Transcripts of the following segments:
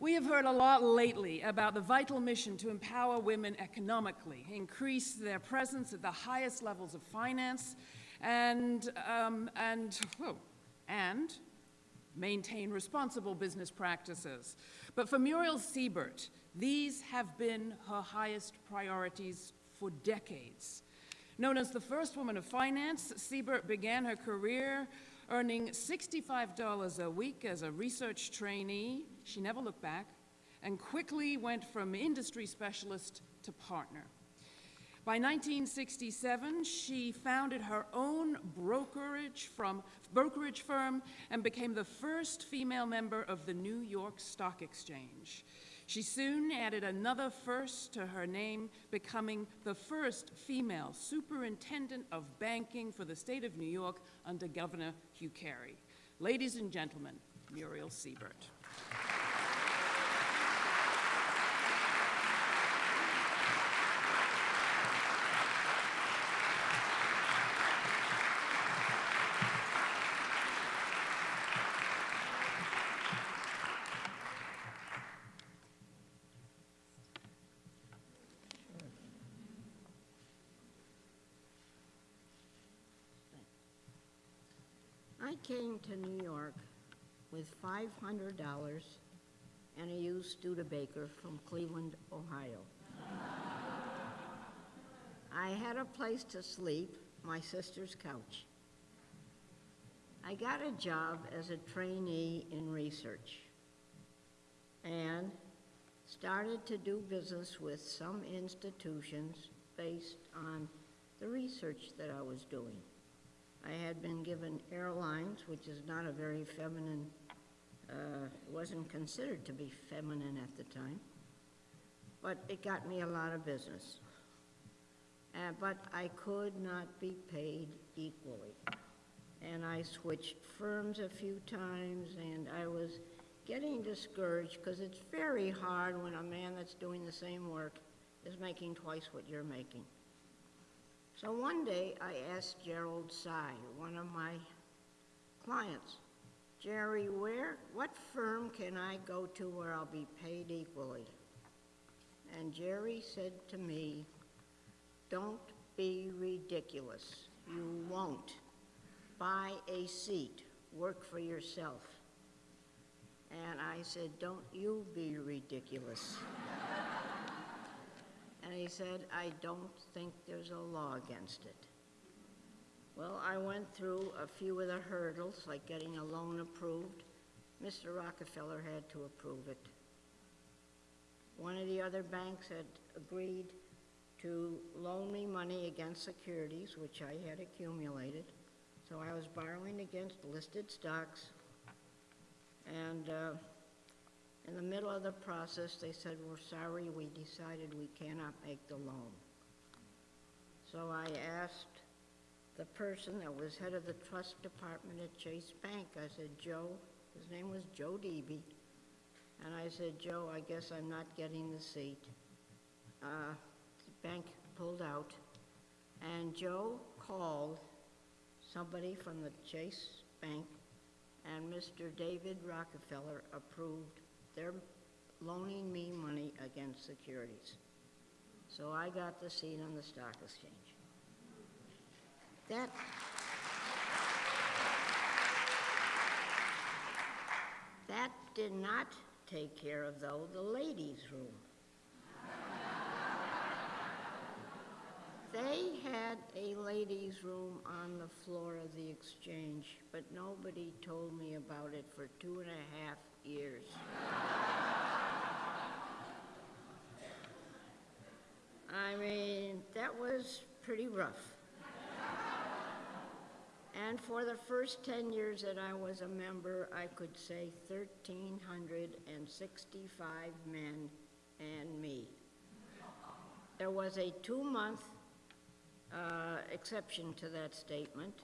We have heard a lot lately about the vital mission to empower women economically, increase their presence at the highest levels of finance, and, um, and, and maintain responsible business practices. But for Muriel Siebert, these have been her highest priorities for decades. Known as the first woman of finance, Siebert began her career earning $65 a week as a research trainee. She never looked back and quickly went from industry specialist to partner. By 1967, she founded her own brokerage, from, brokerage firm and became the first female member of the New York Stock Exchange. She soon added another first to her name, becoming the first female superintendent of banking for the state of New York under Governor Hugh Carey. Ladies and gentlemen, Muriel Siebert. Came to New York with $500 and a used Studebaker from Cleveland, Ohio. I had a place to sleep, my sister's couch. I got a job as a trainee in research and started to do business with some institutions based on the research that I was doing. I had been given airlines, which is not a very feminine, uh, wasn't considered to be feminine at the time, but it got me a lot of business. Uh, but I could not be paid equally. And I switched firms a few times, and I was getting discouraged because it's very hard when a man that's doing the same work is making twice what you're making. So one day I asked Gerald Tsai, one of my clients, Jerry, where, what firm can I go to where I'll be paid equally? And Jerry said to me, don't be ridiculous. You won't. Buy a seat. Work for yourself. And I said, don't you be ridiculous. He said, I don't think there's a law against it. Well, I went through a few of the hurdles, like getting a loan approved. Mr. Rockefeller had to approve it. One of the other banks had agreed to loan me money against securities, which I had accumulated. So I was borrowing against listed stocks. And uh, in the middle of the process, they said, we're sorry, we decided we cannot make the loan. So I asked the person that was head of the trust department at Chase Bank, I said, Joe, his name was Joe Debe, and I said, Joe, I guess I'm not getting the seat. Uh, the bank pulled out, and Joe called somebody from the Chase Bank, and Mr. David Rockefeller approved they're loaning me money against securities. So I got the seat on the stock exchange. That, that did not take care of, though, the ladies' room. They had a ladies' room on the floor of the exchange, but nobody told me about it for two and a half years. I mean, that was pretty rough. And for the first 10 years that I was a member, I could say 1,365 men and me. There was a two-month exception to that statement.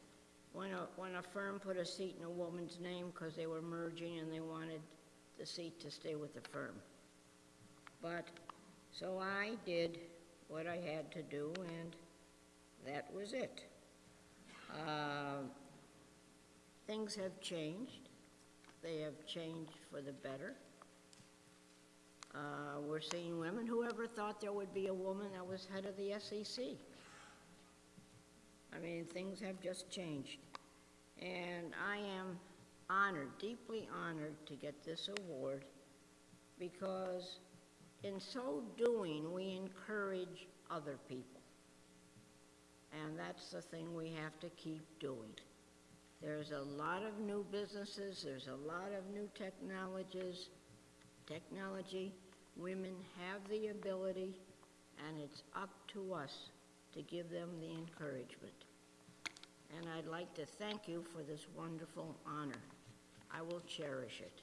When a, when a firm put a seat in a woman's name because they were merging and they wanted the seat to stay with the firm. But, so I did what I had to do and that was it. Uh, things have changed. They have changed for the better. Uh, We're seeing women, whoever thought there would be a woman that was head of the SEC? I mean, things have just changed. And I am honored, deeply honored to get this award because in so doing, we encourage other people. And that's the thing we have to keep doing. There's a lot of new businesses, there's a lot of new technologies, technology. Women have the ability, and it's up to us to give them the encouragement. And I'd like to thank you for this wonderful honor. I will cherish it.